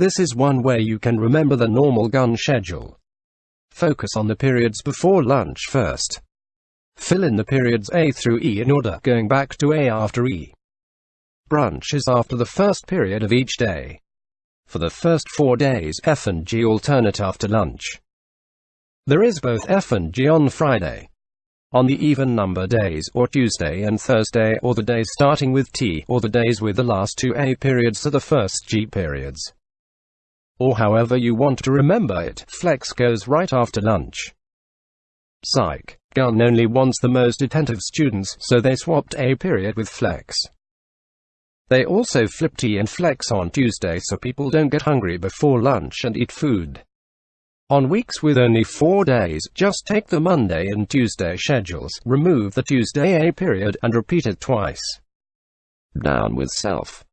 This is one way you can remember the normal Gunn schedule. Focus on the periods before lunch first. Fill in the periods A through E in order, going back to A after E. Brunch is after the first period of each day. For the first four days, F and G alternate after lunch. There is both F and G on Friday. On the even number days, or Tuesday and Thursday, or the days starting with T, or the days with the last two A periods are the first G periods. Or however you want to remember it, flex goes right after lunch. Psych. Gunn only wants the most attentive students, so they swapped A period with flex. They also flip T and flex on Tuesday so people don't get hungry before lunch and eat food. On weeks with only four days, just take the Monday and Tuesday schedules, remove the Tuesday A period, and repeat it twice. Down with self.